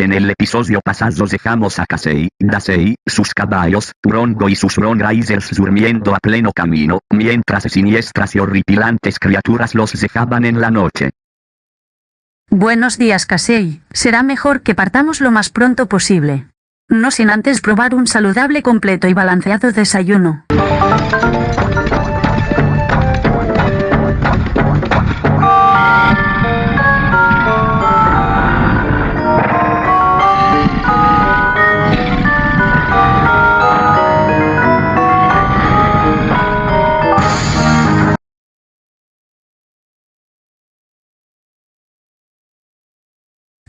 En el episodio pasado dejamos a Kasei, Dasei, sus caballos, Turongo y sus Ronrisers durmiendo a pleno camino, mientras siniestras y horripilantes criaturas los dejaban en la noche. Buenos días, Kasei. Será mejor que partamos lo más pronto posible. No sin antes probar un saludable, completo y balanceado desayuno.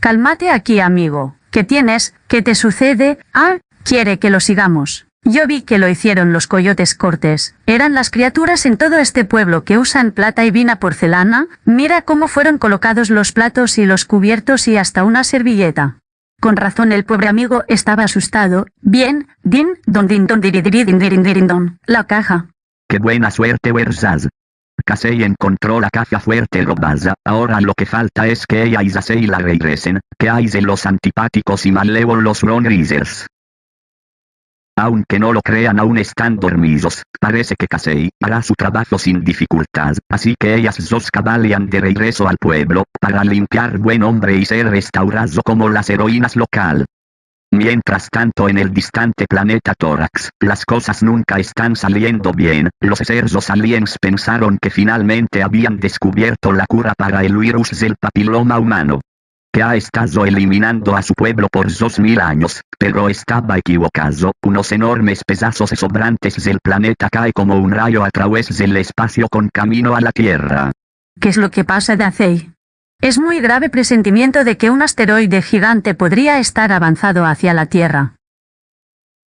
Cálmate aquí, amigo. ¿Qué tienes? ¿Qué te sucede? Ah, quiere que lo sigamos. Yo vi que lo hicieron los coyotes cortes. Eran las criaturas en todo este pueblo que usan plata y vina porcelana. Mira cómo fueron colocados los platos y los cubiertos y hasta una servilleta. Con razón el pobre amigo estaba asustado. Bien, din, don din don din din don. La caja. Qué buena suerte. Kasei encontró la caja fuerte robada, ahora lo que falta es que ella y Zasei la regresen, que hay de los antipáticos y malévolos Ronrisers. Aunque no lo crean aún están dormidos, parece que Kasei hará su trabajo sin dificultad, así que ellas dos cabalgan de regreso al pueblo, para limpiar buen hombre y ser restaurado como las heroínas local. Mientras tanto en el distante planeta Tórax, las cosas nunca están saliendo bien, los cerdos aliens pensaron que finalmente habían descubierto la cura para el virus del papiloma humano. Que ha estado eliminando a su pueblo por dos mil años, pero estaba equivocado, unos enormes pedazos sobrantes del planeta cae como un rayo a través del espacio con camino a la Tierra. ¿Qué es lo que pasa, Dacey? Es muy grave presentimiento de que un asteroide gigante podría estar avanzado hacia la Tierra.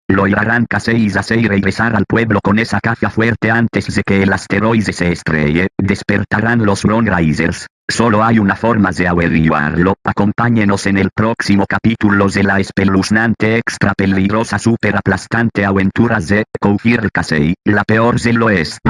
Lo irán Kasei y Zasei regresar al pueblo con esa caja fuerte antes de que el asteroide se estrelle, despertarán los Risers. Solo hay una forma de averiguarlo, acompáñenos en el próximo capítulo de la espeluznante extra peligrosa super aplastante aventuras de Koufir Kasei, la peor del oeste.